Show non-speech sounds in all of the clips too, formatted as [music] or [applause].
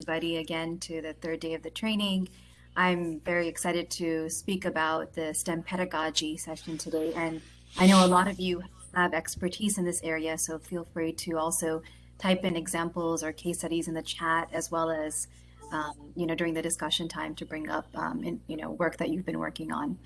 everybody again to the third day of the training. I'm very excited to speak about the STEM pedagogy session today. And I know a lot of you have expertise in this area, so feel free to also type in examples or case studies in the chat, as well as, um, you know, during the discussion time to bring up, um, in, you know, work that you've been working on.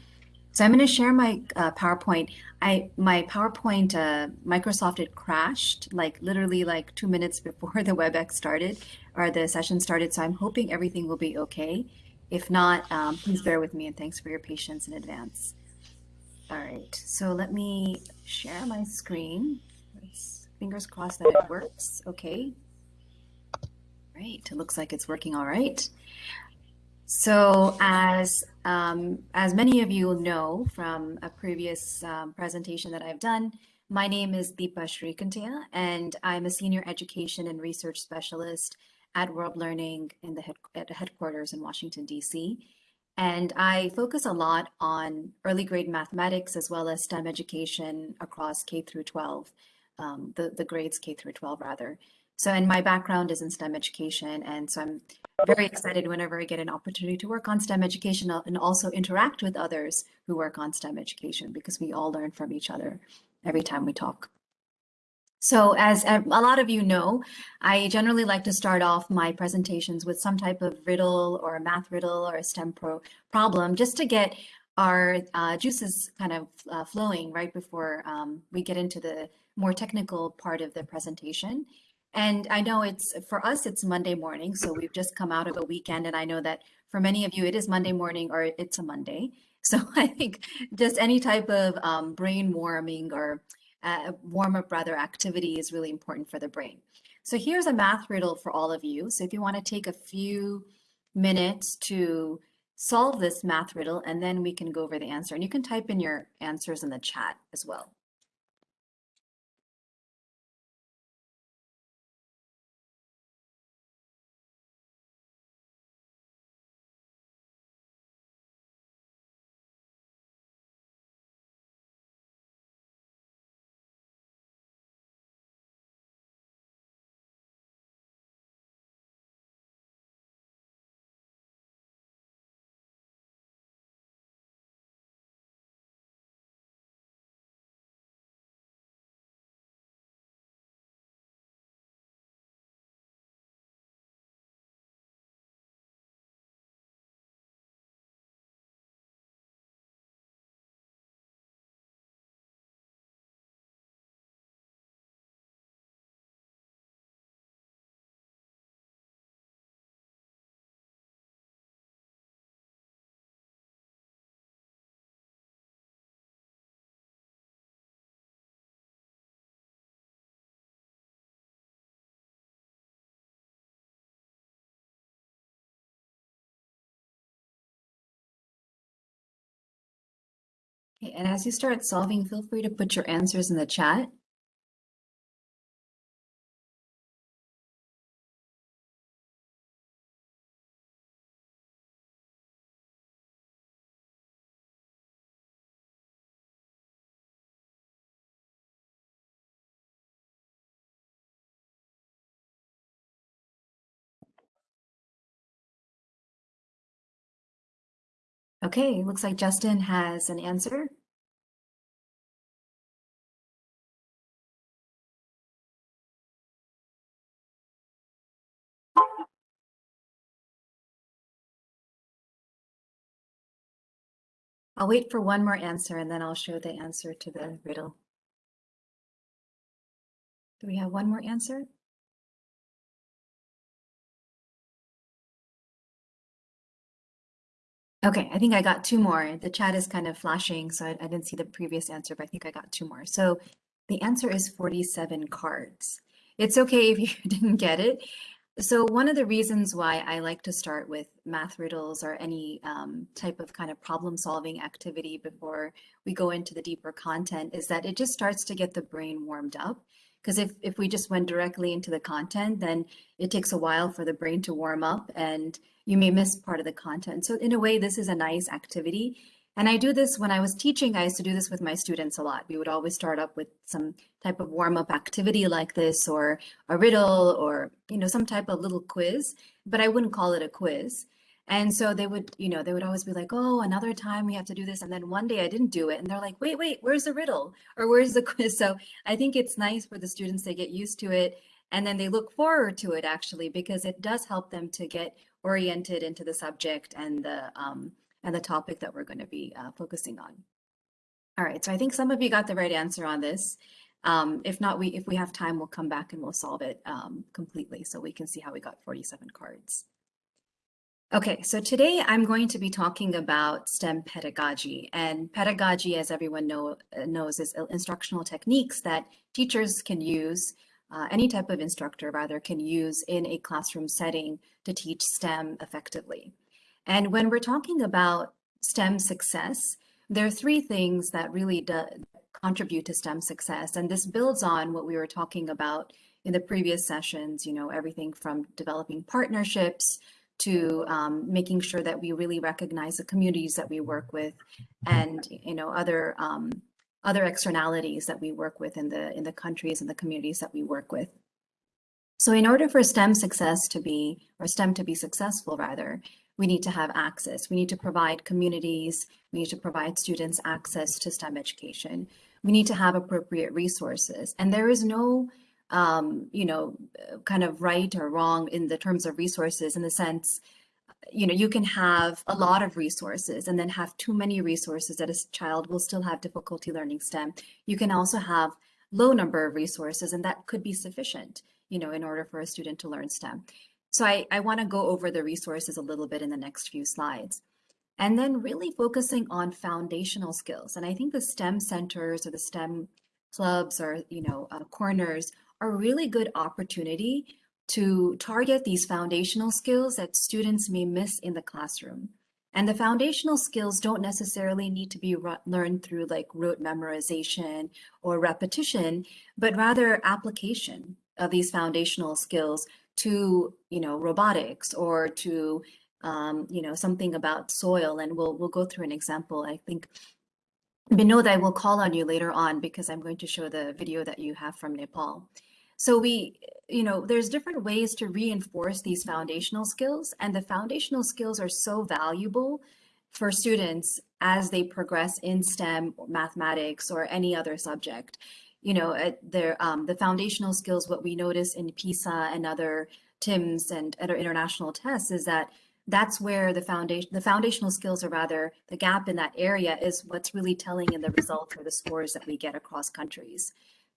So I'm going to share my uh, PowerPoint. I my PowerPoint uh, Microsoft it crashed like literally like two minutes before [laughs] the WebEx started or the session started. So I'm hoping everything will be okay. If not, um, please bear with me and thanks for your patience in advance. All right, so let me share my screen. Let's, fingers crossed that it works. Okay. Great. It looks like it's working all right. So as um, as many of you know from a previous um, presentation that I've done, my name is Deepa Srikantia, and I'm a senior education and research specialist at World Learning in the head, at headquarters in Washington, D.C. And I focus a lot on early grade mathematics as well as STEM education across K through 12, um, the, the grades K through 12 rather. So, and my background is in STEM education. And so I'm very excited whenever I get an opportunity to work on STEM education and also interact with others who work on STEM education because we all learn from each other every time we talk. So as a lot of you know, I generally like to start off my presentations with some type of riddle or a math riddle or a STEM pro problem just to get our uh, juices kind of uh, flowing right before um, we get into the more technical part of the presentation. And I know it's for us, it's Monday morning. So we've just come out of a weekend. And I know that for many of you, it is Monday morning or it's a Monday. [laughs] So I think just any type of um, brain warming or uh, warm up rather activity is really important for the brain. So here's a math riddle for all of you. So if you want to take a few minutes to solve this math riddle, and then we can go over the answer. And you can type in your answers in the chat as well. And as you start solving, feel free to put your answers in the chat. Okay, looks like Justin has an answer. I'll wait for one more answer and then I'll show the answer to the riddle. Do we have one more answer? Okay, I think I got two more. The chat is kind of flashing, so I, I, didn't see the previous answer, but I think I got two more. So the answer is 47 cards. It's okay if [laughs] you didn't get it. So one of the reasons why I like to start with math riddles or any um, type of kind of problem solving activity before we go into the deeper content is that it just starts to get the brain warmed up. Because if, if we just went directly into the content, then it takes a while for the brain to warm up and you may miss part of the content. So in a way, this is a nice activity And I do this when I was teaching, I used to do this with my students a lot. We would always start up with some type of warm up activity like this or a riddle or, you know, some type of little quiz, but I wouldn't call it a quiz. And so they would, you know, they would always be like, oh, another time we have to do this. And then one day I didn't do it. And they're like, wait, wait, where's the riddle or where's the [laughs] quiz? So I think it's nice for the students they get used to it. And then they look forward to it actually, because it does help them to get oriented into the subject and the, um, and the topic that we're going to be uh, focusing on. All right, so I think some of you got the right answer on this. Um, if not, we if we have time, we'll come back and we'll solve it um, completely so we can see how we got 47 cards. Okay, so today I'm going to be talking about STEM pedagogy. And pedagogy, as everyone know, uh, knows, is instructional techniques that teachers can use, uh, any type of instructor rather, can use in a classroom setting to teach STEM effectively. And when we're talking about STEM success, there are three things that really do contribute to STEM success. And this builds on what we were talking about in the previous sessions, you know, everything from developing partnerships to um, making sure that we really recognize the communities that we work with and, you know, other um, other externalities that we work with in the in the countries and the communities that we work with. So in order for STEM success to be, or STEM to be successful rather, we need to have access. We need to provide communities, we need to provide students access to STEM education. We need to have appropriate resources. And there is no, um, you know, kind of right or wrong in the terms of resources in the sense, you know, you can have a lot of resources and then have too many resources that a child will still have difficulty learning STEM. You can also have low number of resources and that could be sufficient, you know, in order for a student to learn STEM. So I, I want to go over the resources a little bit in the next few slides. And then really focusing on foundational skills. And I think the STEM centers or the STEM clubs or, you know, uh, corners a really good opportunity to target these foundational skills that students may miss in the classroom. And the foundational skills don't necessarily need to be learned through like rote memorization or repetition, but rather application of these foundational skills to, you know, robotics or to, um, you know, something about soil. And we'll, we'll go through an example. I think Binod, I will call on you later on because I'm going to show the video that you have from Nepal. So we, you know, there's different ways to reinforce these foundational skills and the foundational skills are so valuable for students as they progress in STEM, mathematics, or any other subject you know, um, the foundational skills, what we notice in PISA and other TIMSS and other international tests is that that's where the foundation, the foundational skills, or rather the gap in that area is what's really telling in the results or the scores that we get across countries.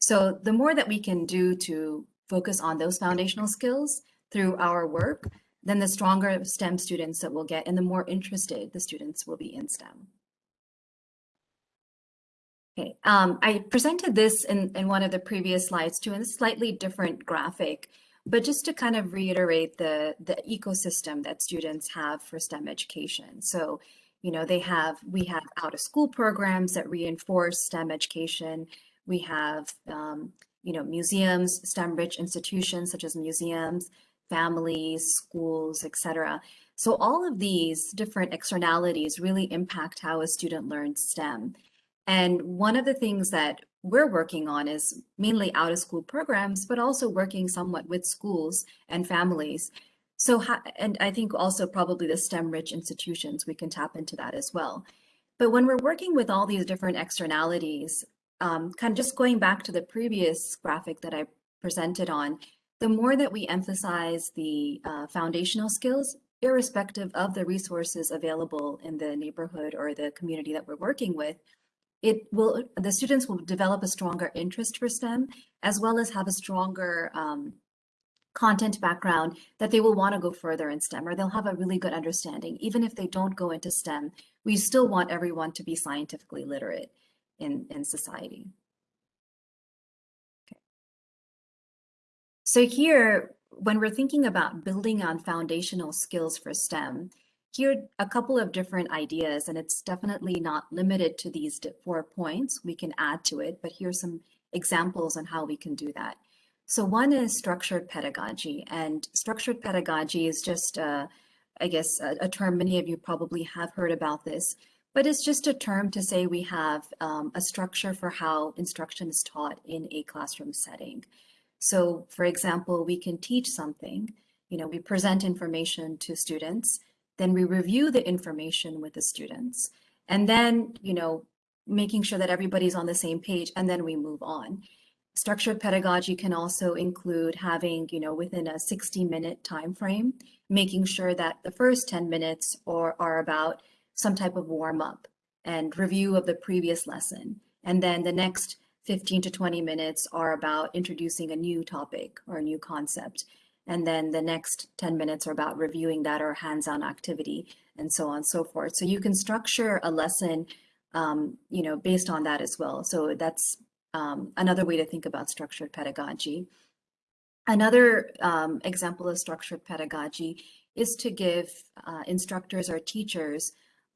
So the more that we can do to focus on those foundational skills through our work, then the stronger STEM students that we'll get and the more interested the students will be in STEM. Okay, um, I presented this in, in one of the previous slides too, in a slightly different graphic, but just to kind of reiterate the, the ecosystem that students have for STEM education. So, you know, they have, we have out of school programs that reinforce STEM education. We have, um, you know, museums, STEM rich institutions such as museums, families, schools, etc. So all of these different externalities really impact how a student learns STEM. And one of the things that we're working on is mainly out of school programs, but also working somewhat with schools and families. So, and I think also probably the STEM rich institutions, we can tap into that as well. But when we're working with all these different externalities, um, kind of just going back to the previous graphic that I presented on, the more that we emphasize the uh, foundational skills, irrespective of the resources available in the neighborhood or the community that we're working with, it will the students will develop a stronger interest for STEM as well as have a stronger um, content background that they will want to go further in STEM or they'll have a really good understanding. Even if they don't go into STEM, we still want everyone to be scientifically literate in, in society. Okay. So here, when we're thinking about building on foundational skills for STEM, here a couple of different ideas, and it's definitely not limited to these four points. We can add to it, but here's some examples on how we can do that. So one is structured pedagogy, and structured pedagogy is just, uh, I guess, a, a term many of you probably have heard about this, but it's just a term to say we have um, a structure for how instruction is taught in a classroom setting. So for example, we can teach something, you know, we present information to students, then we review the information with the students, and then, you know, making sure that everybody's on the same page, and then we move on. Structured pedagogy can also include having, you know, within a 60 minute time frame, making sure that the first 10 minutes or are about some type of warm up and review of the previous lesson. And then the next 15 to 20 minutes are about introducing a new topic or a new concept. And then the next 10 minutes are about reviewing that or hands-on activity and so on and so forth. So you can structure a lesson, um, you know, based on that as well. So that's um, another way to think about structured pedagogy. Another um, example of structured pedagogy is to give uh, instructors or teachers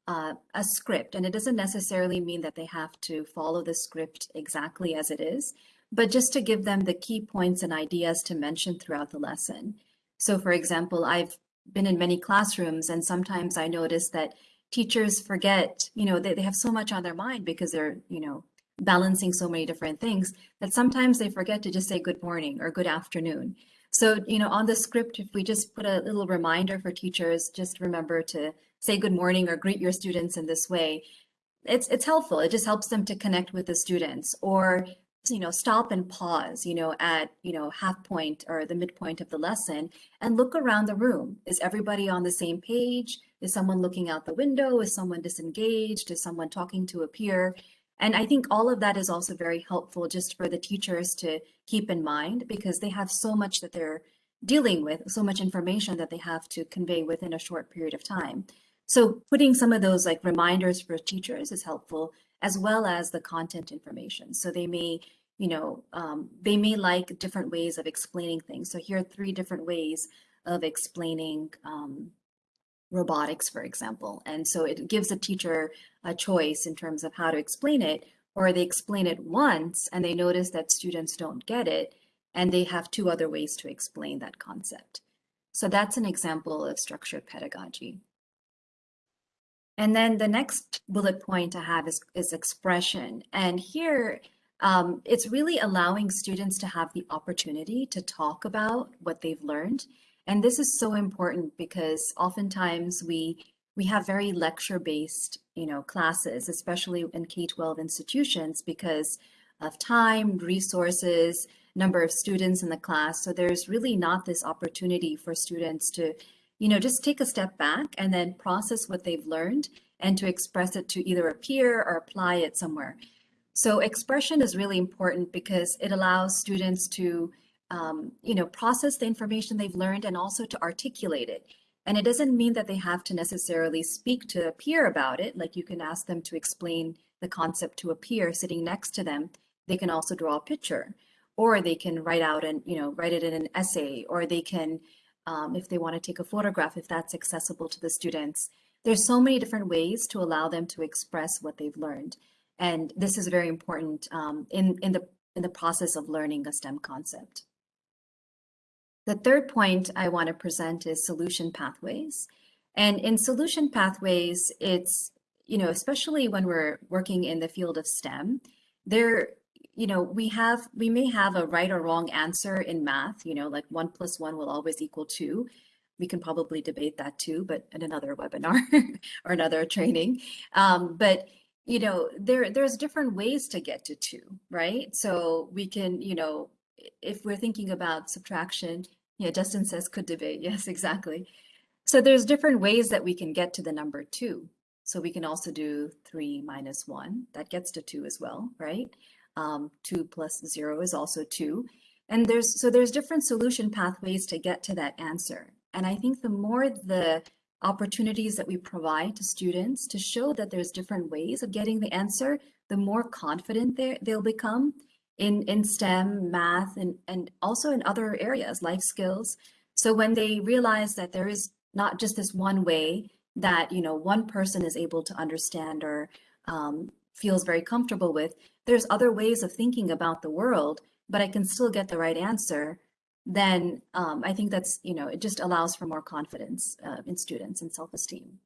uh, a script. And it doesn't necessarily mean that they have to follow the script exactly as it is, but just to give them the key points and ideas to mention throughout the lesson. So for example, I've been in many classrooms and sometimes I notice that teachers forget, you know, they, they have so much on their mind because they're, you know, balancing so many different things that sometimes they forget to just say good morning or good afternoon. So, you know, on the script, if we just put a little reminder for teachers, just remember to say good morning or greet your students in this way, it's it's helpful. It just helps them to connect with the students or you know stop and pause you know at you know half point or the midpoint of the lesson and look around the room. Is everybody on the same page? Is someone looking out the window? Is someone disengaged? Is someone talking to a peer? And i think all of that is also very helpful just for the teachers to keep in mind because they have so much that they're dealing with so much information that they have to convey within a short period of time so putting some of those like reminders for teachers is helpful as well as the content information. So they may, you know, um, they may like different ways of explaining things. So here are three different ways of explaining um, robotics, for example. And so it gives a teacher a choice in terms of how to explain it, or they explain it once and they notice that students don't get it, and they have two other ways to explain that concept. So that's an example of structured pedagogy. And then the next bullet point I have is, is expression. And here, um, it's really allowing students to have the opportunity to talk about what they've learned. And this is so important because oftentimes we we have very lecture-based, you know, classes, especially in K-12 institutions because of time, resources, number of students in the class. So there's really not this opportunity for students to you know, just take a step back and then process what they've learned and to express it to either a peer or apply it somewhere. So expression is really important because it allows students to, um, you know, process the information they've learned and also to articulate it. And it doesn't mean that they have to necessarily speak to a peer about it. Like you can ask them to explain the concept to a peer sitting next to them. They can also draw a picture or they can write out and, you know, write it in an essay or they can, um, if they want to take a photograph, if that's accessible to the students. There's so many different ways to allow them to express what they've learned. And this is very important um, in, in, the, in the process of learning a STEM concept. The third point I want to present is solution pathways. And in solution pathways, it's, you know, especially when we're working in the field of STEM, there you know, we have, we may have a right or wrong answer in math, you know, like one plus one will always equal two. We can probably debate that too, but in another webinar [laughs] or another training. Um, but, you know, there, there's different ways to get to two, right? So we can, you know, if we're thinking about subtraction, yeah, Justin says could debate. [laughs] Yes, exactly. So there's different ways that we can get to the number two. So we can also do three minus one, that gets to two as well, right? Um, two plus zero is also two. And there's, so there's different solution pathways to get to that answer. And I think the more the opportunities that we provide to students to show that there's different ways of getting the answer, the more confident they'll become in, in STEM, math, and, and also in other areas, life skills. So when they realize that there is not just this one way that, you know, one person is able to understand or um, feels very comfortable with, there's other ways of thinking about the world, but I can still get the right answer, then um, I think that's, you know, it just allows for more confidence uh, in students and self-esteem.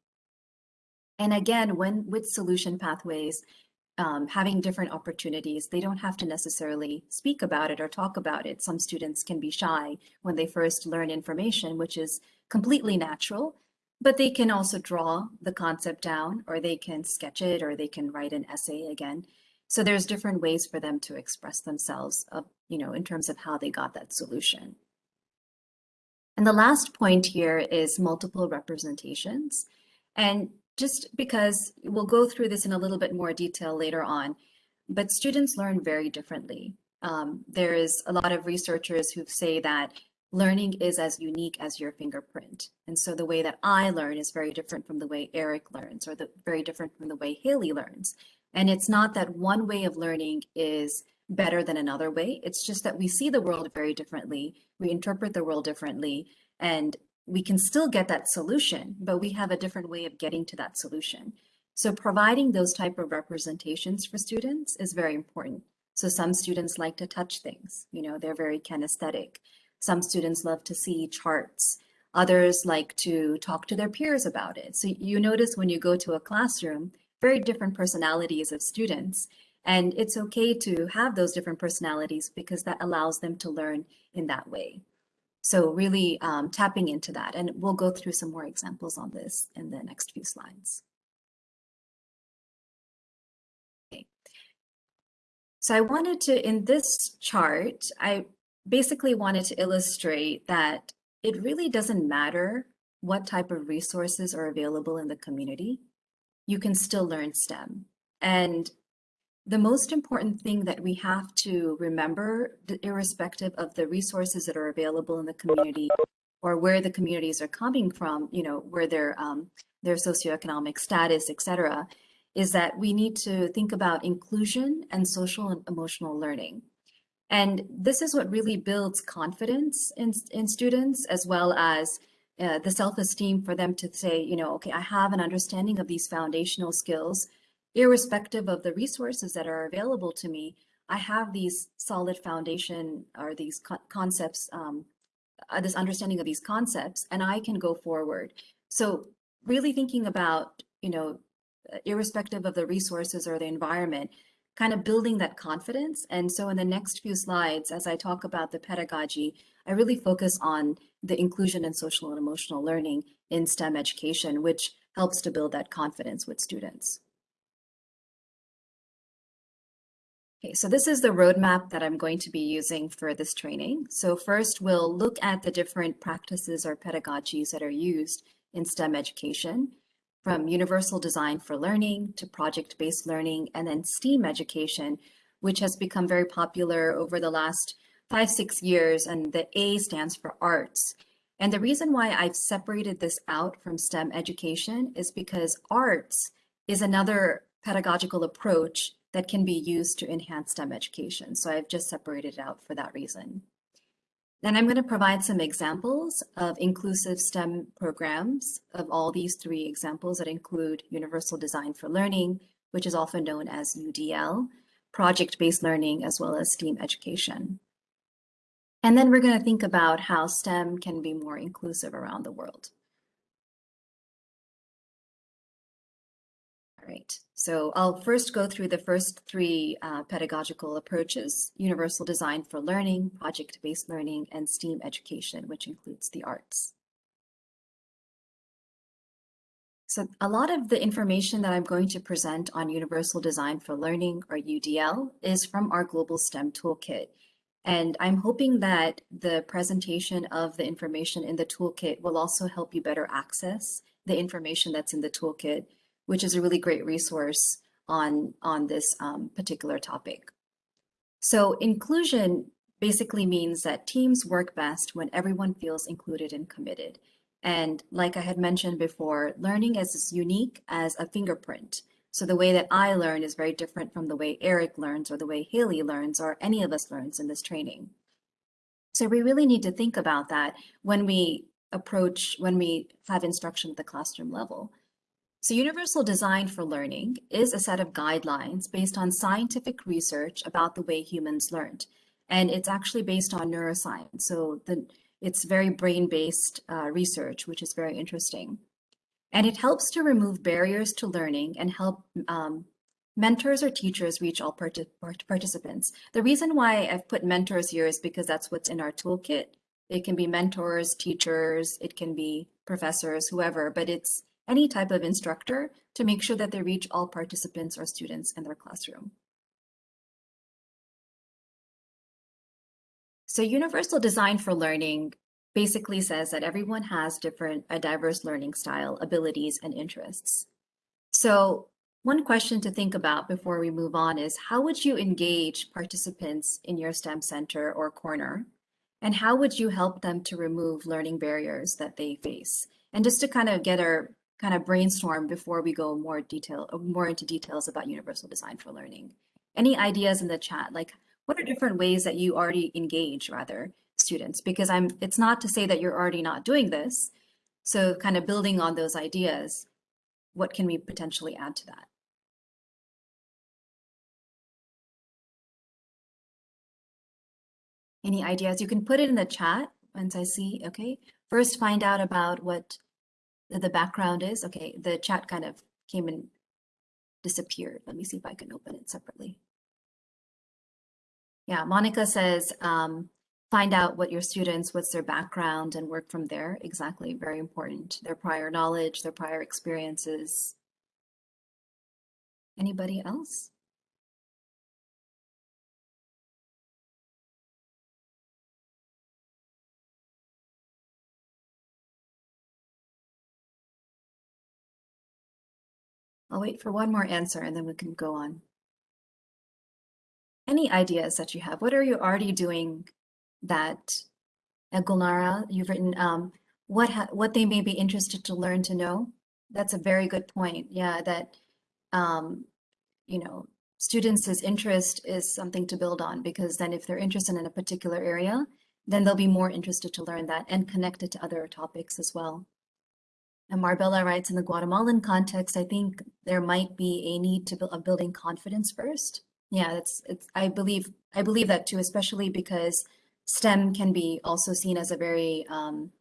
And again, when with solution pathways, um, having different opportunities, they don't have to necessarily speak about it or talk about it. Some students can be shy when they first learn information, which is completely natural, but they can also draw the concept down or they can sketch it or they can write an essay again. So there's different ways for them to express themselves, uh, you know, in terms of how they got that solution. And the last point here is multiple representations. And just because we'll go through this in a little bit more detail later on, but students learn very differently. Um, there is a lot of researchers who say that learning is as unique as your fingerprint. And so the way that I learn is very different from the way Eric learns or the very different from the way Haley learns. And it's not that one way of learning is better than another way. It's just that we see the world very differently. We interpret the world differently and we can still get that solution, but we have a different way of getting to that solution. So providing those type of representations for students is very important. So some students like to touch things, you know, they're very kinesthetic. Some students love to see charts. Others like to talk to their peers about it. So you notice when you go to a classroom, very different personalities of students. And it's okay to have those different personalities because that allows them to learn in that way. So really um, tapping into that. And we'll go through some more examples on this in the next few slides. So I wanted to, in this chart, I basically wanted to illustrate that it really doesn't matter what type of resources are available in the community. You can still learn STEM. And the most important thing that we have to remember, irrespective of the resources that are available in the community or where the communities are coming from, you know, where their um, their socioeconomic status, et cetera, is that we need to think about inclusion and social and emotional learning. And this is what really builds confidence in, in students, as well as uh, the self-esteem for them to say, you know, okay, I have an understanding of these foundational skills irrespective of the resources that are available to me, I have these solid foundation or these co concepts, um, uh, this understanding of these concepts, and I can go forward. So really thinking about, you know, uh, irrespective of the resources or the environment, kind of building that confidence. And so in the next few slides, as I talk about the pedagogy, I really focus on the inclusion and social and emotional learning in STEM education, which helps to build that confidence with students. Okay, so this is the roadmap that I'm going to be using for this training. So first we'll look at the different practices or pedagogies that are used in STEM education, from universal design for learning to project-based learning, and then STEAM education, which has become very popular over the last five, six years, and the A stands for arts. And the reason why I've separated this out from STEM education is because arts is another pedagogical approach that can be used to enhance STEM education. So I've just separated it out for that reason. Then I'm going to provide some examples of inclusive STEM programs of all these three examples that include Universal Design for Learning, which is often known as UDL, project-based learning, as well as STEAM education. And then we're going to think about how STEM can be more inclusive around the world. All right, so I'll first go through the first three uh, pedagogical approaches, universal design for learning, project-based learning, and STEAM education, which includes the arts. So a lot of the information that I'm going to present on Universal Design for Learning, or UDL, is from our Global STEM Toolkit. And I'm hoping that the presentation of the information in the toolkit will also help you better access the information that's in the toolkit which is a really great resource on, on this um, particular topic. So inclusion basically means that teams work best when everyone feels included and committed. And like I had mentioned before, learning is as unique as a fingerprint. So the way that I learn is very different from the way Eric learns or the way Haley learns or any of us learns in this training. So we really need to think about that when we approach, when we have instruction at the classroom level. So Universal Design for Learning is a set of guidelines based on scientific research about the way humans learned. And it's actually based on neuroscience. So the, it's very brain-based uh, research, which is very interesting. And it helps to remove barriers to learning and help um, mentors or teachers reach all part participants. The reason why I've put mentors here is because that's what's in our toolkit. It can be mentors, teachers, it can be professors, whoever, but it's any type of instructor to make sure that they reach all participants or students in their classroom. So universal design for learning basically says that everyone has different, a diverse learning style, abilities, and interests. So one question to think about before we move on is how would you engage participants in your STEM center or corner? And how would you help them to remove learning barriers that they face? And just to kind of get our kind of brainstorm before we go more detail, more into details about universal design for learning. Any ideas in the chat? Like what are different ways that you already engage rather students? Because I'm, it's not to say that you're already not doing this. So kind of building on those ideas, what can we potentially add to that? Any ideas? You can put it in the chat once I see, okay. First, find out about what the background is. Okay, the chat kind of came and disappeared. Let me see if I can open it separately. Yeah, Monica says, um, find out what your students, what's their background and work from there. Exactly, very important. Their prior knowledge, their prior experiences. Anybody else? I'll wait for one more answer and then we can go on. Any ideas that you have? What are you already doing that, Gulnara, you've written, um, what, what they may be interested to learn to know? That's a very good point. Yeah, that, um, you know, students' interest is something to build on because then if they're interested in a particular area, then they'll be more interested to learn that and connect it to other topics as well. And Marbella writes, in the Guatemalan context, I think there might be a need to build, of building confidence first. Yeah, it's, it's, I believe, I believe that too, especially because STEM can be also seen as a very um,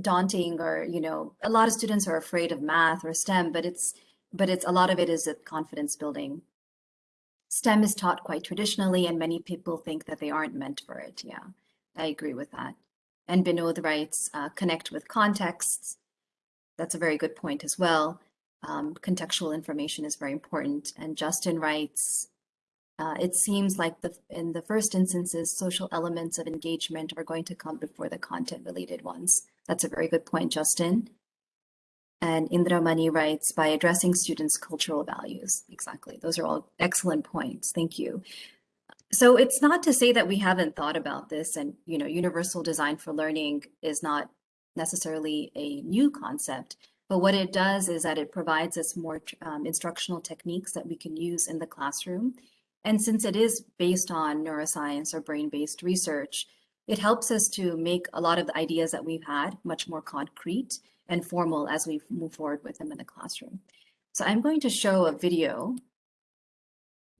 daunting or, you know, a lot of students are afraid of math or STEM, but it's, but it's a lot of it is a confidence building. STEM is taught quite traditionally and many people think that they aren't meant for it. Yeah, I agree with that. And Binod writes, uh, connect with contexts, that's a very good point as well. Um, contextual information is very important. And Justin writes, uh, it seems like the, in the first instances, social elements of engagement are going to come before the content related ones. That's a very good point, Justin. And Indra Indramani writes, by addressing students' cultural values. Exactly. Those are all excellent points. Thank you. So it's not to say that we haven't thought about this and, you know, universal design for learning is not necessarily a new concept, but what it does is that it provides us more um, instructional techniques that we can use in the classroom. And since it is based on neuroscience or brain-based research, it helps us to make a lot of the ideas that we've had much more concrete and formal as we move forward with them in the classroom. So I'm going to show a video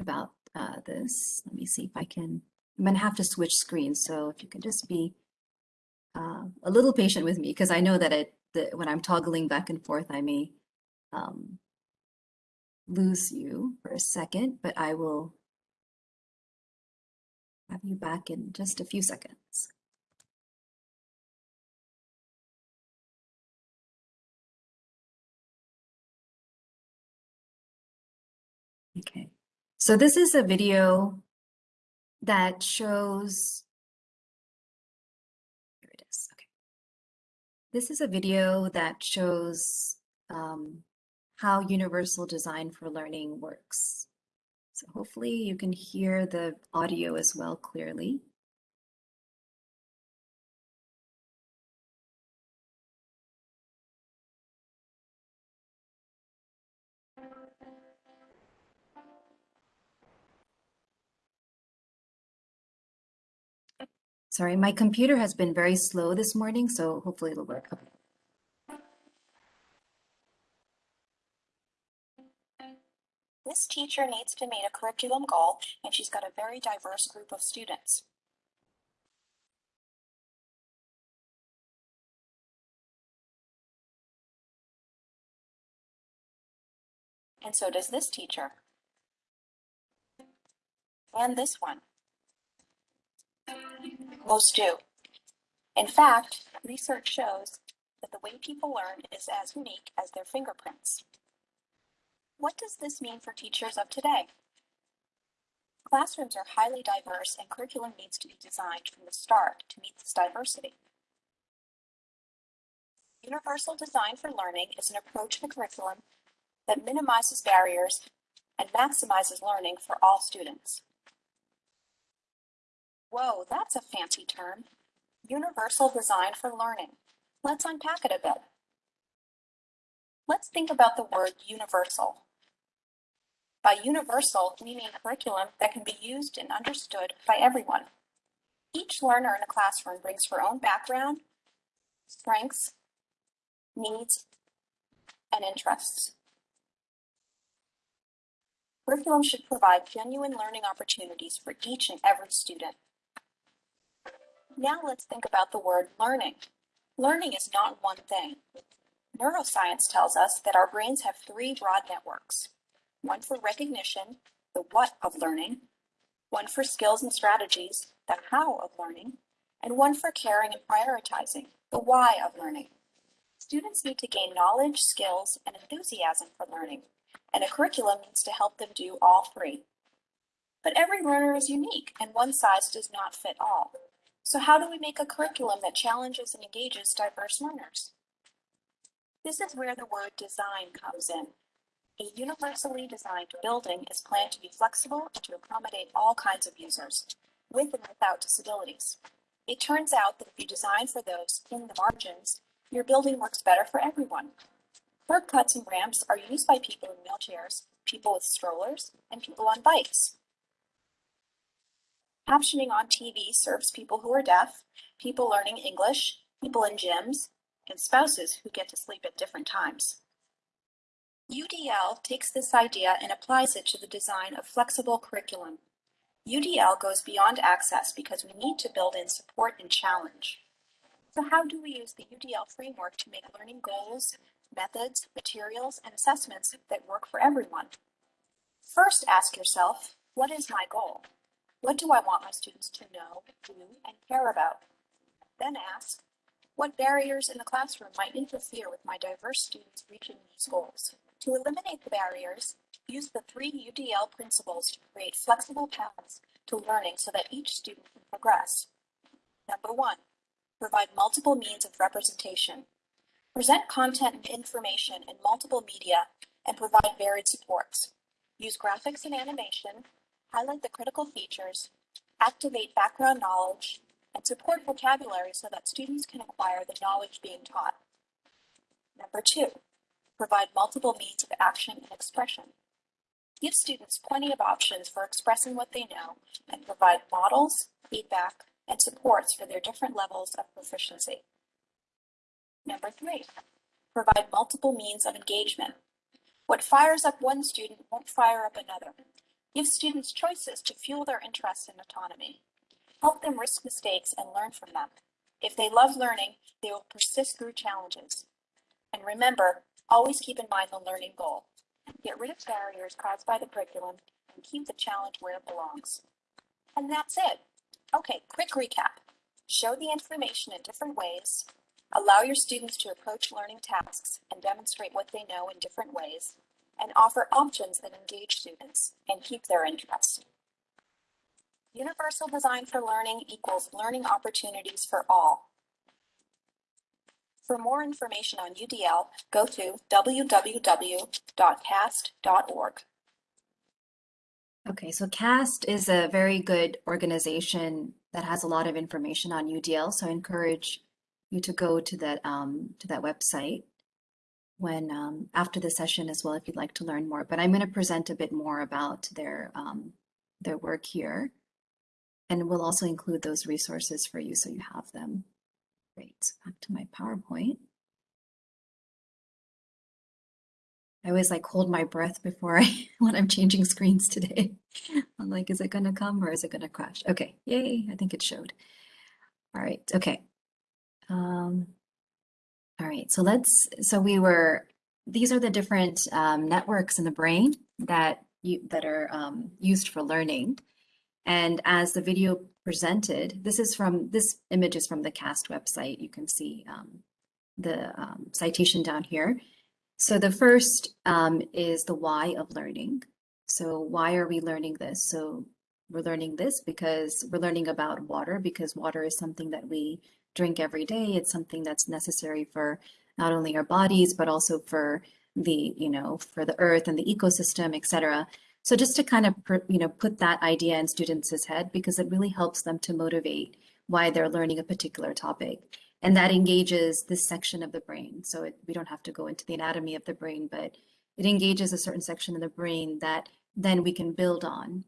about uh, this. Let me see if I can, I'm gonna have to switch screens. So if you can just be uh, a little patient with me because I know that it that when I'm toggling back and forth, I may um, lose you for a second, but I will have you back in just a few seconds. Okay, so this is a video that shows This is a video that shows um, how universal design for learning works. So hopefully you can hear the audio as well clearly. Sorry, my computer has been very slow this morning, so hopefully it'll work. This teacher needs to meet a curriculum goal, and she's got a very diverse group of students. And so does this teacher. And this one. Most do. In fact, research shows that the way people learn is as unique as their fingerprints. What does this mean for teachers of today? Classrooms are highly diverse and curriculum needs to be designed from the start to meet this diversity. Universal Design for Learning is an approach to curriculum that minimizes barriers and maximizes learning for all students. Whoa, that's a fancy term. Universal Design for Learning. Let's unpack it a bit. Let's think about the word universal. By universal, we mean curriculum that can be used and understood by everyone. Each learner in a classroom brings her own background, strengths, needs, and interests. Curriculum should provide genuine learning opportunities for each and every student. Now let's think about the word learning. Learning is not one thing. Neuroscience tells us that our brains have three broad networks. One for recognition, the what of learning, one for skills and strategies, the how of learning, and one for caring and prioritizing, the why of learning. Students need to gain knowledge, skills, and enthusiasm for learning, and a curriculum needs to help them do all three. But every learner is unique, and one size does not fit all. So how do we make a curriculum that challenges and engages diverse learners? This is where the word design comes in. A universally designed building is planned to be flexible and to accommodate all kinds of users, with and without disabilities. It turns out that if you design for those in the margins, your building works better for everyone. Curb cuts and ramps are used by people in wheelchairs, people with strollers, and people on bikes. Captioning on TV serves people who are deaf, people learning English, people in gyms, and spouses who get to sleep at different times. UDL takes this idea and applies it to the design of flexible curriculum. UDL goes beyond access because we need to build in support and challenge. So how do we use the UDL framework to make learning goals, methods, materials, and assessments that work for everyone? First, ask yourself, what is my goal? What do I want my students to know, do, and care about? Then ask, what barriers in the classroom might interfere with my diverse students reaching these goals? To eliminate the barriers, use the three UDL principles to create flexible paths to learning so that each student can progress. Number one, provide multiple means of representation. Present content and information in multiple media and provide varied supports. Use graphics and animation, highlight the critical features, activate background knowledge, and support vocabulary so that students can acquire the knowledge being taught. Number two, provide multiple means of action and expression. Give students plenty of options for expressing what they know and provide models, feedback, and supports for their different levels of proficiency. Number three, provide multiple means of engagement. What fires up one student won't fire up another. Give students choices to fuel their interest in autonomy. Help them risk mistakes and learn from them. If they love learning, they will persist through challenges. And remember, always keep in mind the learning goal. Get rid of barriers caused by the curriculum and keep the challenge where it belongs. And that's it. Okay, quick recap. Show the information in different ways. Allow your students to approach learning tasks and demonstrate what they know in different ways. And offer options that engage students and keep their interest. Universal design for learning equals learning opportunities for all. For more information on UDL, go to www.cast.org. Okay, so CAST is a very good organization that has a lot of information on UDL. So I encourage you to go to that um, to that website when um, after the session as well if you'd like to learn more. But I'm going to present a bit more about their um, their work here, and we'll also include those resources for you so you have them. Great. Back to my PowerPoint. I always like hold my breath before [laughs] I when I'm changing screens today. [laughs] I'm like, is it gonna come or is it gonna crash? Okay, yay, I think it showed. All right, okay. Um, all right, so let's, so we were these are the different um, networks in the brain that you, that are um, used for learning. And as the video presented, this is from, this image is from the CAST website. You can see um, the um, citation down here. So the first um, is the why of learning. So why are we learning this? So we're learning this because we're learning about water because water is something that we drink every day. It's something that's necessary for not only our bodies, but also for the, you know, for the earth and the ecosystem, et cetera. So just to kind of, you know, put that idea in students' head because it really helps them to motivate why they're learning a particular topic. And that engages this section of the brain. So it, we don't have to go into the anatomy of the brain, but it engages a certain section of the brain that then we can build on.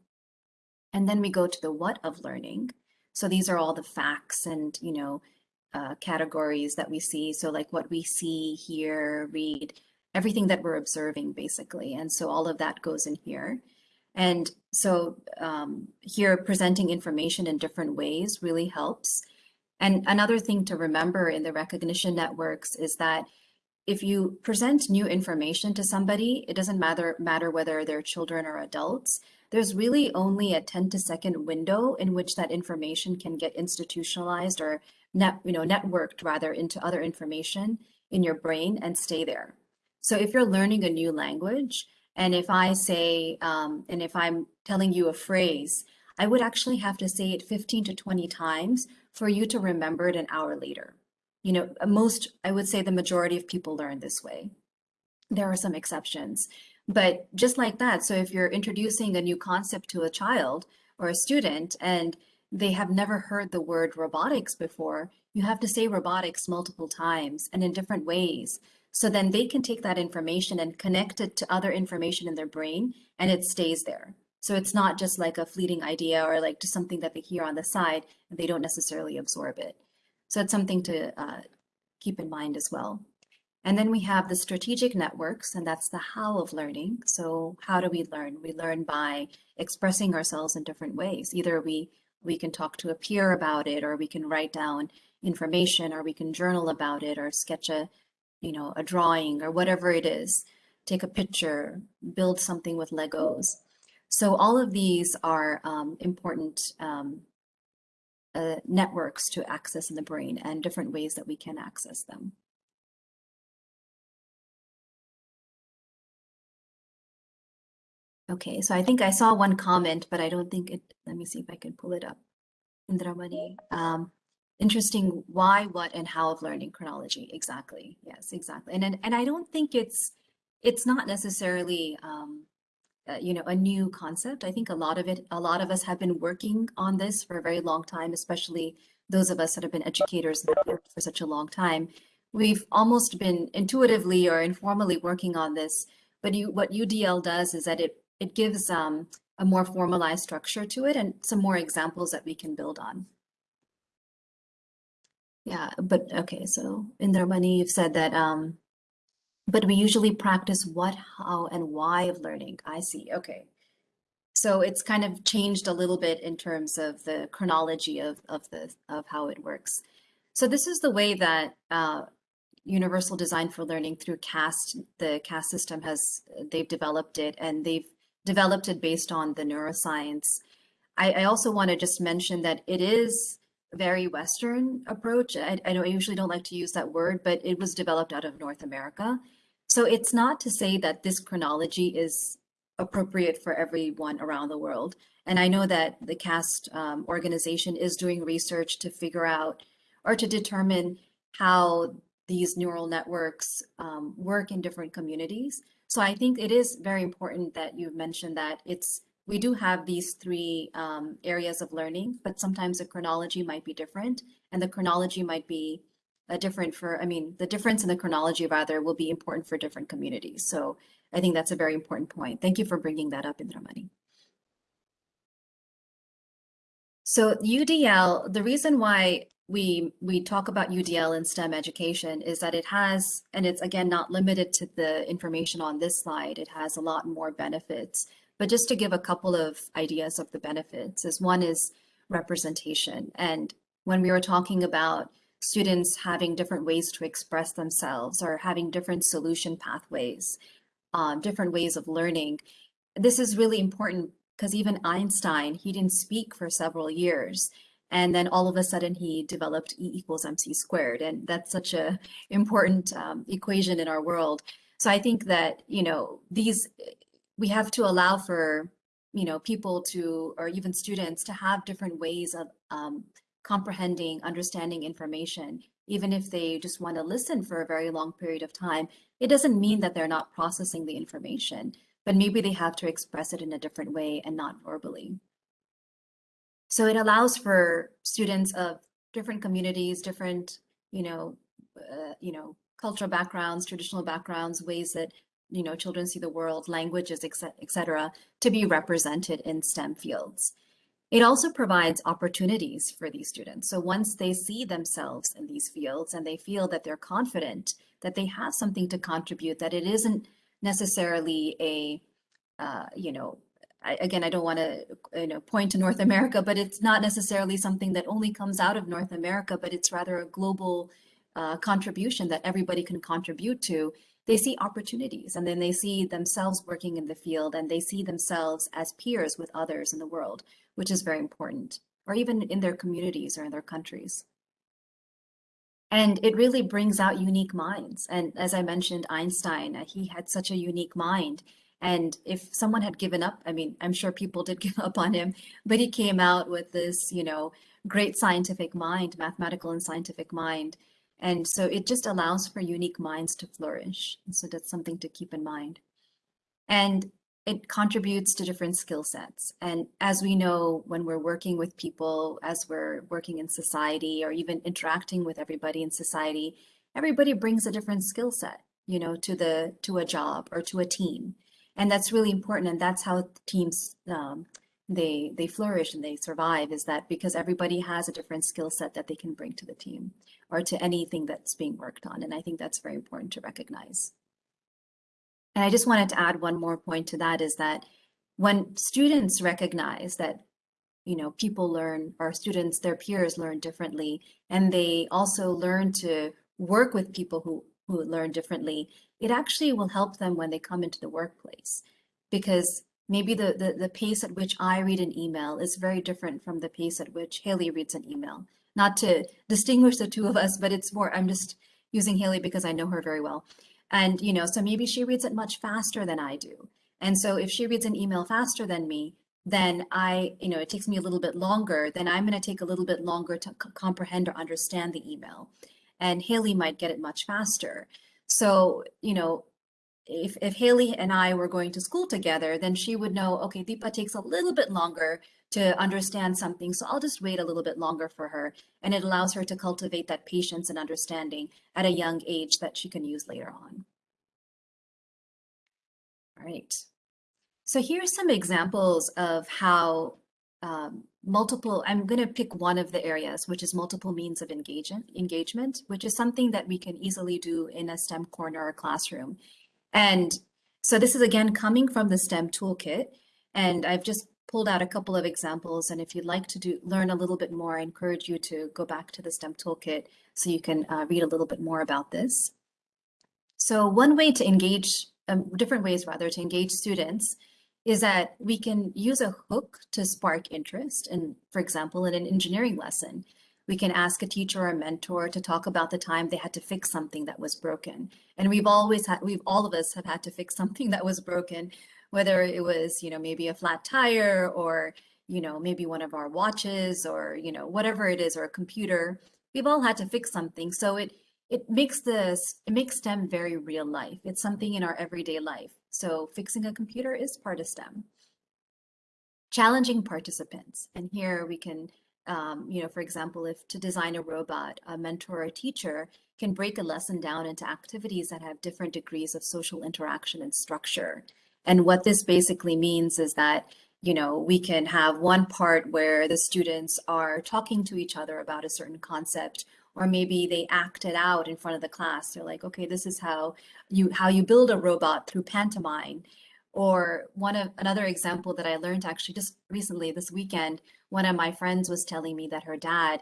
And then we go to the what of learning. So these are all the facts and, you know, uh, categories that we see. So like what we see, hear, read, everything that we're observing basically. And so all of that goes in here. And so um, here presenting information in different ways really helps. And another thing to remember in the recognition networks is that if you present new information to somebody, it doesn't matter, matter whether they're children or adults, there's really only a 10 to second window in which that information can get institutionalized or net, you know, networked rather into other information in your brain and stay there. So if you're learning a new language, and if I say, um, and if I'm telling you a phrase, I would actually have to say it 15 to 20 times for you to remember it an hour later. You know, most, I would say the majority of people learn this way. There are some exceptions, but just like that. So if you're introducing a new concept to a child or a student and they have never heard the word robotics before, you have to say robotics multiple times and in different ways so then they can take that information and connect it to other information in their brain and it stays there. So it's not just like a fleeting idea or like just something that they hear on the side and they don't necessarily absorb it. So it's something to uh, keep in mind as well. And then we have the strategic networks, and that's the how of learning. So how do we learn? We learn by expressing ourselves in different ways. Either we we can talk to a peer about it, or we can write down information, or we can journal about it, or sketch a you know, a drawing or whatever it is, take a picture, build something with Legos. So all of these are um, important um, uh, networks to access in the brain and different ways that we can access them. Okay, so I think I saw one comment, but I don't think it, let me see if I can pull it up. Indramani. Um, interesting why, what, and how of learning chronology. Exactly. Yes, exactly. And and, and I don't think it's it's not necessarily um, uh, you know a new concept. I think a lot of it, a lot of us have been working on this for a very long time, especially those of us that have been educators for such a long time. We've almost been intuitively or informally working on this. But you, what UDL does is that it it gives um, a more formalized structure to it and some more examples that we can build on. Yeah, but okay, so Indramani, you've said that, um, but we usually practice what, how, and why of learning. I see. Okay. So it's kind of changed a little bit in terms of the chronology of, of the of how it works. So this is the way that uh, Universal Design for Learning through CAST, the CAST system has, they've developed it and they've developed it based on the neuroscience. I, I also want to just mention that it is a very Western approach. I, I know I usually don't like to use that word, but it was developed out of North America. So it's not to say that this chronology is appropriate for everyone around the world. And I know that the CAST um, organization is doing research to figure out or to determine how these neural networks um, work in different communities. So I think it is very important that you've mentioned that it's we do have these three um, areas of learning, but sometimes the chronology might be different and the chronology might be a different for, I mean, the difference in the chronology rather will be important for different communities. So I think that's a very important point. Thank you for bringing that up, Indramani. So UDL, the reason why we we talk about UDL in STEM education is that it has, and it's again not limited to the information on this slide, it has a lot more benefits. But just to give a couple of ideas of the benefits is one is representation. And when we were talking about students having different ways to express themselves or having different solution pathways, um, different ways of learning. This is really important because even Einstein, he didn't speak for several years. And then all of a sudden he developed E equals MC squared. And that's such a important um, equation in our world. So I think that, you know, these, we have to allow for, you know, people to, or even students to have different ways of um, comprehending, understanding information, even if they just want to listen for a very long period of time, it doesn't mean that they're not processing the information, but maybe they have to express it in a different way and not verbally. So it allows for students of different communities, different, you know, uh, you know, cultural backgrounds, traditional backgrounds, ways that, you know, children see the world, languages, et cetera, to be represented in STEM fields. It also provides opportunities for these students. So once they see themselves in these fields and they feel that they're confident, that they have something to contribute, that it isn't necessarily a, uh, you know, I, again, I don't want to you know point to North America, but it's not necessarily something that only comes out of North America, but it's rather a global uh, contribution that everybody can contribute to. They see opportunities and then they see themselves working in the field and they see themselves as peers with others in the world, which is very important, or even in their communities or in their countries. And it really brings out unique minds. And as I mentioned, Einstein, uh, he had such a unique mind and if someone had given up, I mean, I'm sure people did [laughs] give up on him, but he came out with this, you know, great scientific mind, mathematical and scientific mind. And so it just allows for unique minds to flourish. And so that's something to keep in mind. And it contributes to different skill sets. And as we know, when we're working with people, as we're working in society or even interacting with everybody in society, everybody brings a different skill set, you know, to the to a job or to a team and that's really important and that's how teams um, they they flourish and they survive is that because everybody has a different skill set that they can bring to the team or to anything that's being worked on and i think that's very important to recognize. And i just wanted to add one more point to that is that when students recognize that you know people learn our students their peers learn differently and they also learn to work with people who who learn differently, it actually will help them when they come into the workplace because maybe the, the, the pace at which I read an email is very different from the pace at which Haley reads an email. Not to distinguish the two of us, but it's more, I'm just using Haley because I know her very well. And, you know, so maybe she reads it much faster than I do. And so if she reads an email faster than me, then I, you know, it takes me a little bit longer, then I'm going to take a little bit longer to comprehend or understand the email and Haley might get it much faster. So, you know, if, if Haley and I were going to school together, then she would know, okay, Deepa takes a little bit longer to understand something. So I'll just wait a little bit longer for her. And it allows her to cultivate that patience and understanding at a young age that she can use later on. All right. So here's some examples of how um, multiple, I'm going to pick one of the areas, which is multiple means of engagement, engagement, which is something that we can easily do in a STEM corner or classroom. And so this is again coming from the STEM toolkit. And I've just pulled out a couple of examples. And if you'd like to do learn a little bit more, I encourage you to go back to the STEM toolkit so you can uh, read a little bit more about this. So one way to engage, um, different ways rather, to engage students is that we can use a hook to spark interest. And for example, in an engineering lesson, we can ask a teacher or a mentor to talk about the time they had to fix something that was broken. And we've always had, we've all of us have had to fix something that was broken, whether it was, you know, maybe a flat tire or, you know, maybe one of our watches or, you know, whatever it is, or a computer. We've all had to fix something. So it, it makes this, it makes STEM very real life. It's something in our everyday life. So fixing a computer is part of STEM. Challenging participants. And here we can, um, you know, for example, if to design a robot, a mentor or teacher can break a lesson down into activities that have different degrees of social interaction and structure. And what this basically means is that you know, we can have one part where the students are talking to each other about a certain concept or maybe they act it out in front of the class. They're like, okay, this is how you how you build a robot through pantomime. Or one of another example that I learned actually just recently this weekend, one of my friends was telling me that her dad,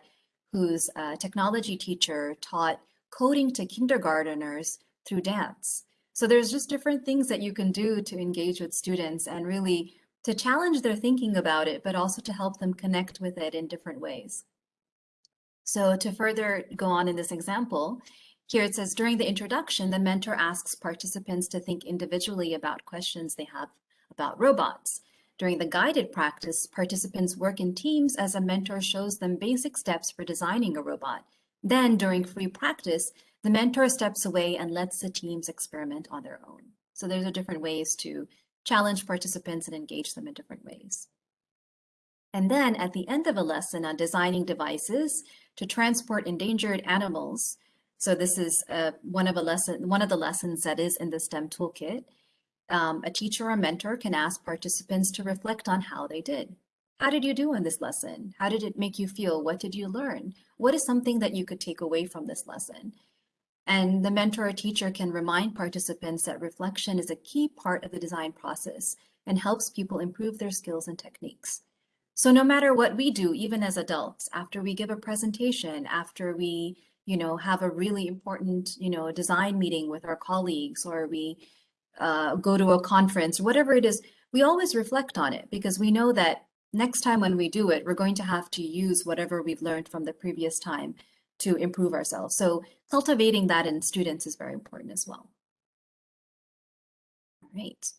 who's a technology teacher taught coding to kindergarteners through dance. So there's just different things that you can do to engage with students and really to challenge their thinking about it, but also to help them connect with it in different ways. So to further go on in this example, here it says during the introduction, the mentor asks participants to think individually about questions they have about robots. During the guided practice, participants work in teams as a mentor shows them basic steps for designing a robot. Then during free practice, the mentor steps away and lets the teams experiment on their own. So there's different ways to challenge participants and engage them in different ways. And then at the end of a lesson on designing devices to transport endangered animals. So this is uh, one of a lesson, one of the lessons that is in the STEM toolkit. Um, a teacher or mentor can ask participants to reflect on how they did. How did you do in this lesson? How did it make you feel? What did you learn? What is something that you could take away from this lesson? And the mentor or teacher can remind participants that reflection is a key part of the design process and helps people improve their skills and techniques. So no matter what we do, even as adults, after we give a presentation, after we, you know, have a really important, you know, design meeting with our colleagues, or we uh, go to a conference, whatever it is, we always reflect on it because we know that next time when we do it, we're going to have to use whatever we've learned from the previous time to improve ourselves. So cultivating that in students is very important as well. All right.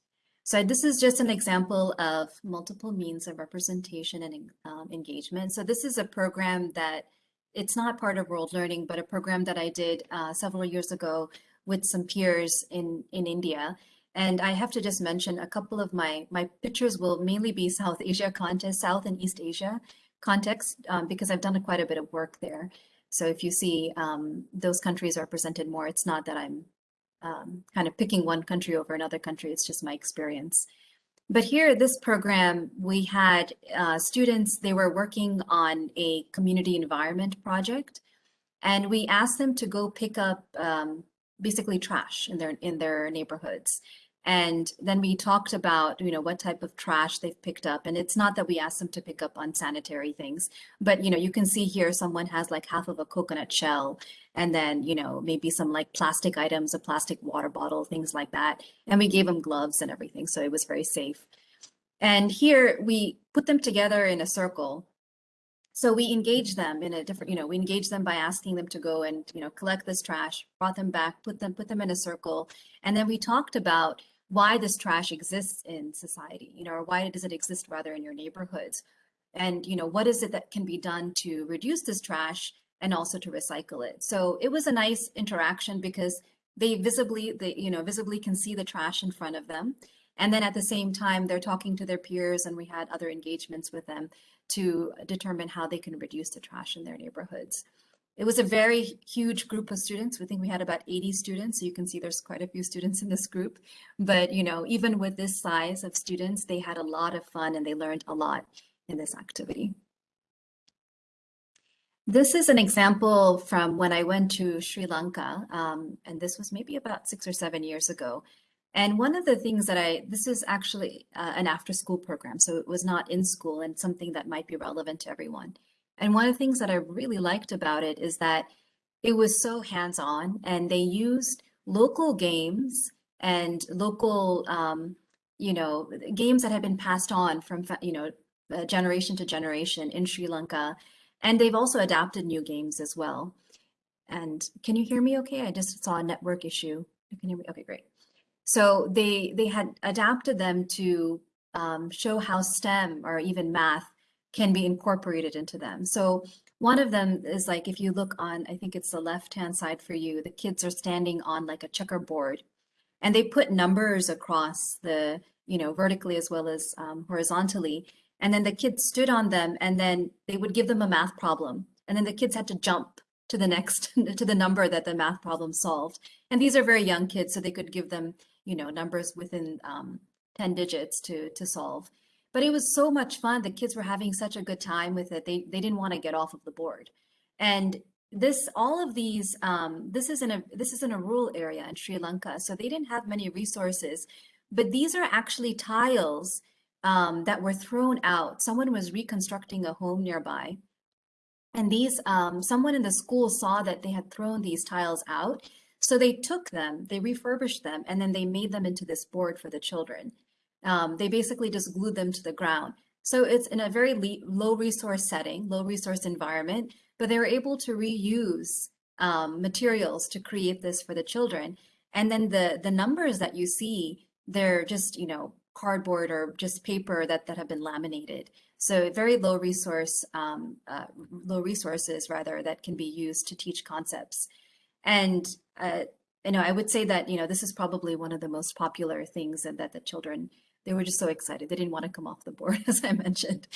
So this is just an example of multiple means of representation and um, engagement. So this is a program that it's not part of World Learning, but a program that I did uh, several years ago with some peers in, in India. And I have to just mention a couple of my, my pictures will mainly be South Asia context, South and East Asia context, um, because I've done quite a bit of work there. So if you see um, those countries are presented more, it's not that I'm um, kind of picking one country over another country, it's just my experience. But here, this program, we had uh, students, they were working on a community environment project, and we asked them to go pick up um, basically trash in their in their neighborhoods. And then we talked about, you know, what type of trash they've picked up. And it's not that we asked them to pick up unsanitary things, but, you know, you can see here someone has like half of a coconut shell and then, you know, maybe some like plastic items, a plastic water bottle, things like that. And we gave them gloves and everything. So it was very safe. And here we put them together in a circle so we engage them in a different, you know, we engage them by asking them to go and, you know, collect this trash, brought them back, put them, put them in a circle. And then we talked about why this trash exists in society, you know, or why does it exist rather in your neighborhoods? And, you know, what is it that can be done to reduce this trash and also to recycle it? So it was a nice interaction because they visibly, they, you know, visibly can see the trash in front of them. And then at the same time, they're talking to their peers and we had other engagements with them to determine how they can reduce the trash in their neighborhoods. It was a very huge group of students. We think we had about 80 students. So you can see there's quite a few students in this group. But, you know, even with this size of students, they had a lot of fun and they learned a lot in this activity. This is an example from when I went to Sri Lanka, um, and this was maybe about six or seven years ago. And one of the things that I, this is actually uh, an after school program, so it was not in school and something that might be relevant to everyone. And one of the things that I really liked about it is that it was so hands-on and they used local games and local, um, you know, games that had been passed on from, you know, uh, generation to generation in Sri Lanka. And they've also adapted new games as well. And can you hear me okay? I just saw a network issue. You can hear me? Okay, great. So they, they had adapted them to um, show how STEM or even math can be incorporated into them. So one of them is like, if you look on, I think it's the left-hand side for you, the kids are standing on like a checkerboard and they put numbers across the, you know, vertically as well as um, horizontally. And then the kids stood on them and then they would give them a math problem. And then the kids had to jump to the next, [laughs] to the number that the math problem solved. And these are very young kids, so they could give them, you know, numbers within um, 10 digits to, to solve. But it was so much fun. The kids were having such a good time with it. They, they didn't want to get off of the board. And this, all of these, um, this is in a, this is in a rural area in Sri Lanka. So they didn't have many resources, but these are actually tiles um, that were thrown out. Someone was reconstructing a home nearby And these, um, someone in the school saw that they had thrown these tiles out. So they took them, they refurbished them, and then they made them into this board for the children. Um, they basically just glued them to the ground. So it's in a very low resource setting, low resource environment, but they were able to reuse um, materials to create this for the children. And then the the numbers that you see, they're just, you know, cardboard or just paper that, that have been laminated. So very low resource, um, uh, low resources rather that can be used to teach concepts. And uh, you know, I would say that you know this is probably one of the most popular things, and that the children they were just so excited they didn't want to come off the board, [laughs] as I mentioned.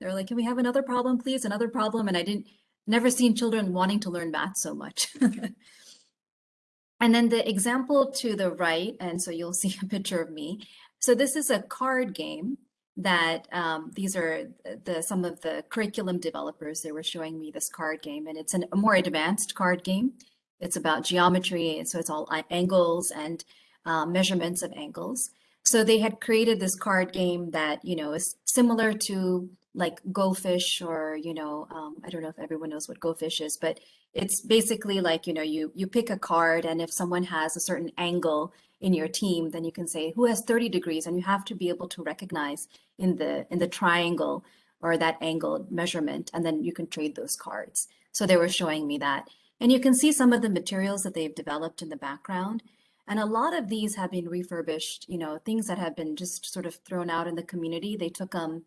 They were like, "Can we have another problem, please? Another problem?" And I didn't never seen children wanting to learn math so much. [laughs] and then the example to the right, and so you'll [laughs] see a picture of me. So this is a card game that um, these are the some of the curriculum developers. They were showing me this card game, and it's an, a more advanced card game. It's about geometry, so it's all angles and uh, measurements of angles. So they had created this card game that you know is similar to like Go Fish or you know um, I don't know if everyone knows what Go Fish is, but it's basically like you know you you pick a card, and if someone has a certain angle in your team, then you can say who has 30 degrees, and you have to be able to recognize in the in the triangle or that angle measurement, and then you can trade those cards. So they were showing me that. And you can see some of the materials that they've developed in the background. And a lot of these have been refurbished, you know, things that have been just sort of thrown out in the community. They took them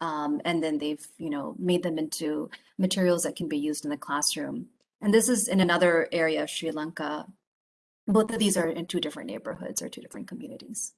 um, and then they've, you know, made them into materials that can be used in the classroom. And this is in another area of Sri Lanka both of these are in two different neighborhoods or two different communities.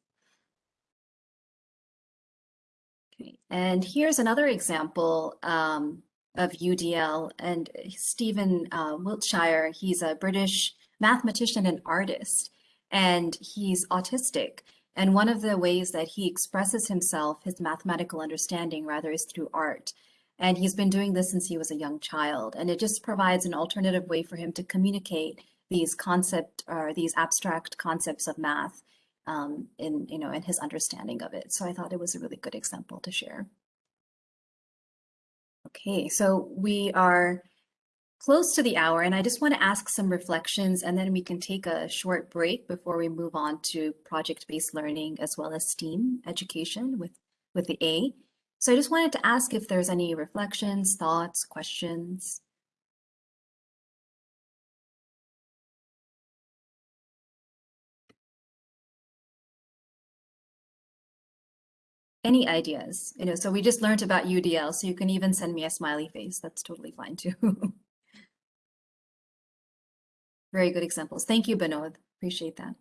Okay, and here's another example um, of UDL and Stephen uh, Wiltshire. He's a British mathematician and artist, and he's autistic. And one of the ways that he expresses himself, his mathematical understanding rather, is through art. And he's been doing this since he was a young child. And it just provides an alternative way for him to communicate these concept or these abstract concepts of math um, in you know in his understanding of it. So I thought it was a really good example to share. Okay, so we are close to the hour and I just want to ask some reflections and then we can take a short break before we move on to project-based learning as well as STEAM education with, with the A. So I just wanted to ask if there's any reflections, thoughts, questions. Any ideas, you know, so we just learned about UDL, so you can even send me a smiley face. That's totally fine too. [laughs] Very good examples. Thank you, Binod. Appreciate that.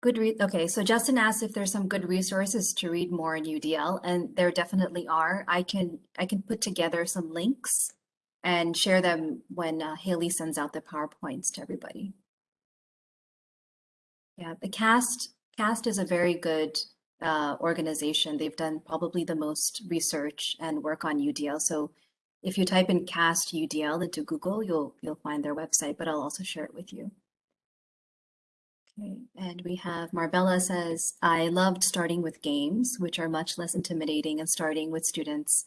Good read. Okay, so Justin asked if there's some good resources to read more in UDL, and there definitely are. I can I can put together some links and share them when uh, Haley sends out the PowerPoints to everybody. Yeah, the CAST CAST is a very good uh, organization. They've done probably the most research and work on UDL. So if you type in CAST UDL into Google, you'll you'll find their website, but I'll also share it with you. And we have Marbella says, I loved starting with games, which are much less intimidating and starting with students,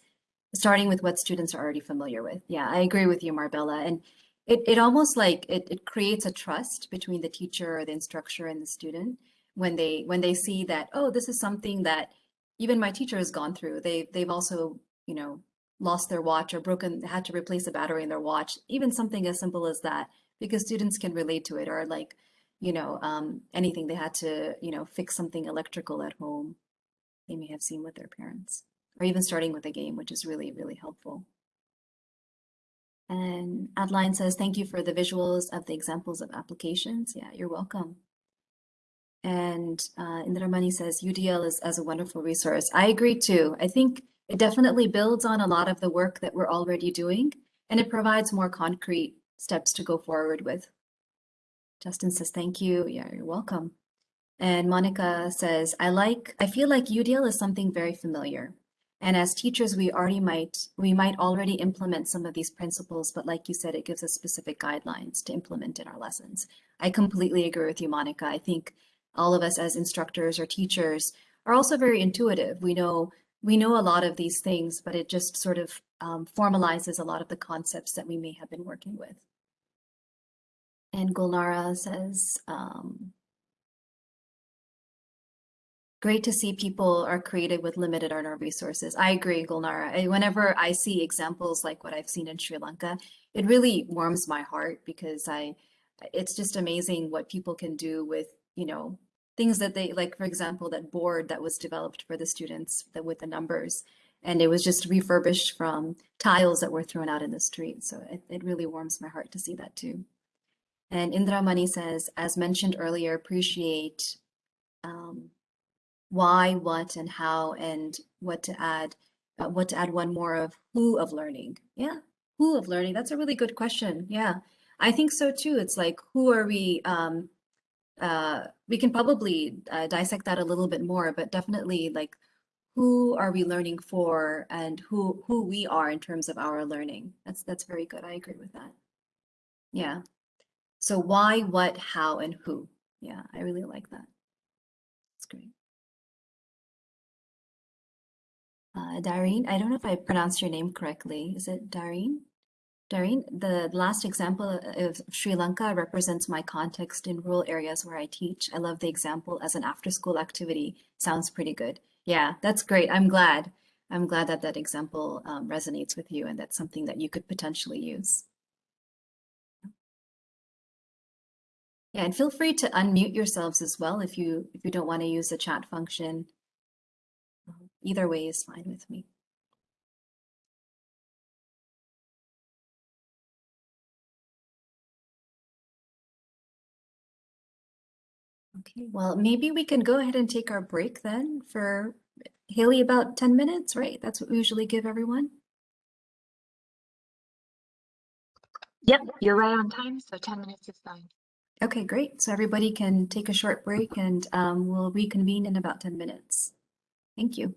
starting with what students are already familiar with. Yeah, I agree with you, Marbella. And it, it almost like it, it creates a trust between the teacher or the instructor and the student when they when they see that, oh, this is something that even my teacher has gone through. They they've also, you know, lost their watch or broken, had to replace a battery in their watch, even something as simple as that, because students can relate to it or like, you know, um, anything they had to, you know, fix something electrical at home, they may have seen with their parents, or even starting with a game, which is really, really helpful. And Adeline says, thank you for the visuals of the examples of applications. Yeah, you're welcome. And uh, Indramani says, UDL is as a wonderful resource. I agree too. I think it definitely builds on a lot of the work that we're already doing, and it provides more concrete steps to go forward with. Justin says, thank you. Yeah, you're welcome. And Monica says, I like, I feel like UDL is something very familiar. And as teachers, we already might, we might already implement some of these principles, but like you said, it gives us specific guidelines to implement in our lessons. I completely agree with you, Monica. I think all of us as instructors or teachers are also very intuitive. We know we know a lot of these things, but it just sort of um, formalizes a lot of the concepts that we may have been working with. And Gulnara says, um, great to see people are creative with limited or resources. I agree, Gulnara. Whenever I see examples like what I've seen in Sri Lanka, it really warms my heart because I, it's just amazing what people can do with, you know, things that they like, for example, that board that was developed for the students that with the numbers. And it was just refurbished from tiles that were thrown out in the street. So it, it really warms my heart to see that too. And Indra Mani says, as mentioned earlier, appreciate um, why, what, and how, and what to add, uh, what to add one more of who of learning. Yeah, who of learning? That's a really good question. Yeah, I think so too. It's like, who are we? Um, uh, we can probably uh, dissect that a little bit more, but definitely like, who are we learning for, and who who we are in terms of our learning. That's that's very good. I agree with that. Yeah. So why, what, how, and who? Yeah, I really like that. That's great. Uh, Dareen, I don't know if I pronounced your name correctly. Is it Dareen? Dareen, the last example of Sri Lanka represents my context in rural areas where I teach. I love the example as an after-school activity. Sounds pretty good. Yeah, that's great. I'm glad. I'm glad that that example um, resonates with you and that's something that you could potentially use. Yeah, and feel free to unmute yourselves as well if you if you don't want to use the chat function. Um, Either way is fine with me. Okay, well, maybe we can go ahead and take our break then for Haley about 10 minutes, right? That's what we usually give everyone. Yep, you're right on time, so 10 minutes is fine. Okay, great. So everybody can take a short break and um, we'll reconvene in about 10 minutes. Thank you.